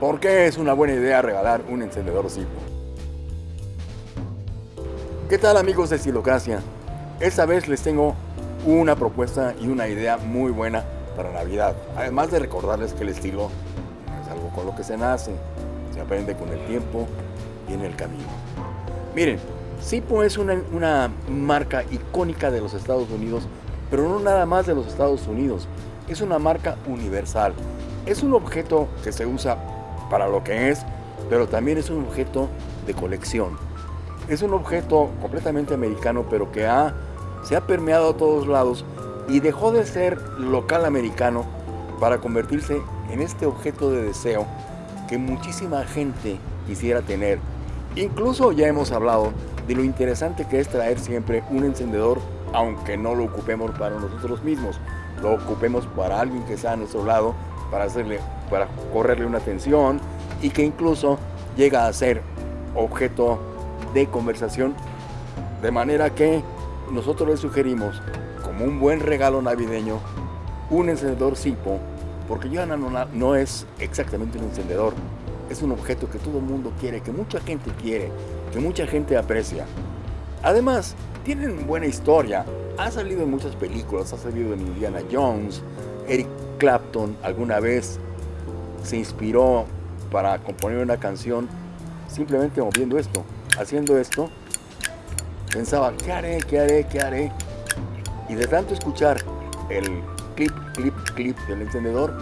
¿Por qué es una buena idea regalar un encendedor Zippo? ¿Qué tal amigos de Estilocracia? Esta vez les tengo una propuesta y una idea muy buena para Navidad. Además de recordarles que el estilo es algo con lo que se nace, se aprende con el tiempo y en el camino. Miren, Zippo es una, una marca icónica de los Estados Unidos, pero no nada más de los Estados Unidos. Es una marca universal. Es un objeto que se usa para lo que es, pero también es un objeto de colección. Es un objeto completamente americano, pero que ha, se ha permeado a todos lados y dejó de ser local americano para convertirse en este objeto de deseo que muchísima gente quisiera tener. Incluso ya hemos hablado de lo interesante que es traer siempre un encendedor, aunque no lo ocupemos para nosotros mismos, lo ocupemos para alguien que está a nuestro lado, para, hacerle, para correrle una atención y que incluso llega a ser objeto de conversación, de manera que nosotros le sugerimos como un buen regalo navideño un encendedor Zippo, porque ya no, no es exactamente un encendedor, es un objeto que todo el mundo quiere, que mucha gente quiere, que mucha gente aprecia. Además, tienen buena historia, ha salido en muchas películas, ha salido en Indiana Jones, Eric Clapton alguna vez se inspiró para componer una canción simplemente moviendo esto, haciendo esto, pensaba, ¿qué haré? ¿Qué haré? ¿Qué haré? Y de tanto escuchar el clip, clip, clip del encendedor,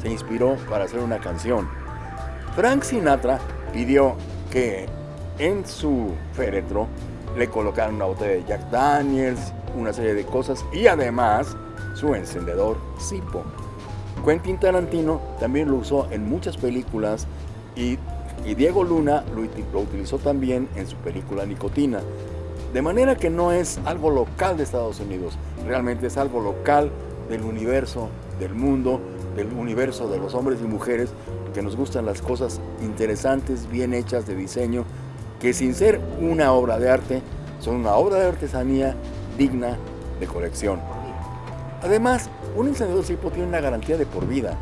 se inspiró para hacer una canción. Frank Sinatra pidió que en su féretro le colocaran una botella de Jack Daniels, una serie de cosas y además su encendedor Zippo. Quentin Tarantino también lo usó en muchas películas y, Diego Luna lo, lo utilizó también en su película Nicotina. De manera que no es algo local de Estados Unidos, realmente es algo local del universo, del mundo, del universo de los hombres y mujeres que nos gustan las cosas interesantes, bien hechas de diseño, que sin ser una obra de arte, son una obra de artesanía digna de colección. Además, un encendedor Zippo tiene una garantía de por vida.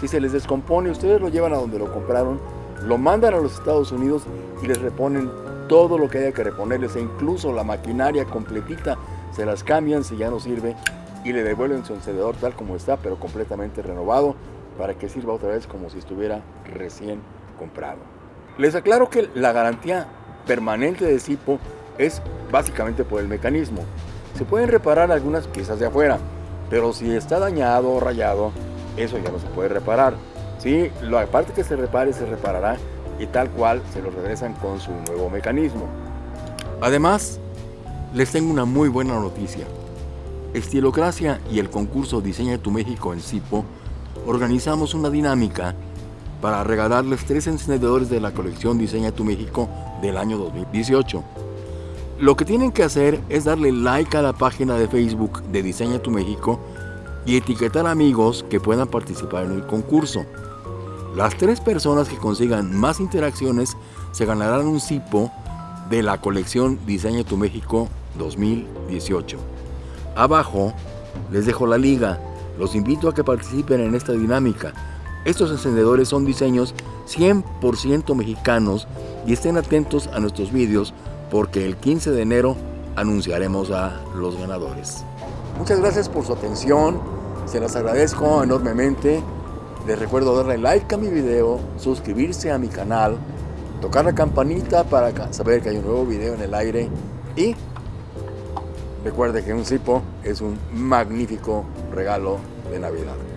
Si se les descompone, ustedes lo llevan a donde lo compraron, lo mandan a los Estados Unidos y les reponen todo lo que haya que reponerles e incluso la maquinaria completita se las cambian si ya no sirve y le devuelven su encendedor tal como está, pero completamente renovado para que sirva otra vez como si estuviera recién comprado. Les aclaro que la garantía permanente de Zippo es básicamente por el mecanismo. Se pueden reparar algunas piezas de afuera, pero si está dañado o rayado, eso ya no se puede reparar. Sí, la parte que se repare se reparará y tal cual se lo regresan con su nuevo mecanismo. Además, les tengo una muy buena noticia. Estilocracia y el concurso Diseña tu México en Cipo organizamos una dinámica para regalarles tres encendedores de la colección Diseña tu México del año 2018. Lo que tienen que hacer es darle like a la página de Facebook de Diseña tu México y etiquetar amigos que puedan participar en el concurso. Las tres personas que consigan más interacciones se ganarán un cipo de la colección Diseña tu México 2018. Abajo les dejo la liga. Los invito a que participen en esta dinámica. Estos encendedores son diseños 100% mexicanos y estén atentos a nuestros vídeos porque el 15 de enero anunciaremos a los ganadores. Muchas gracias por su atención, se las agradezco enormemente. Les recuerdo darle like a mi video, suscribirse a mi canal, tocar la campanita para saber que hay un nuevo video en el aire y recuerde que un Zipo es un magnífico regalo de Navidad.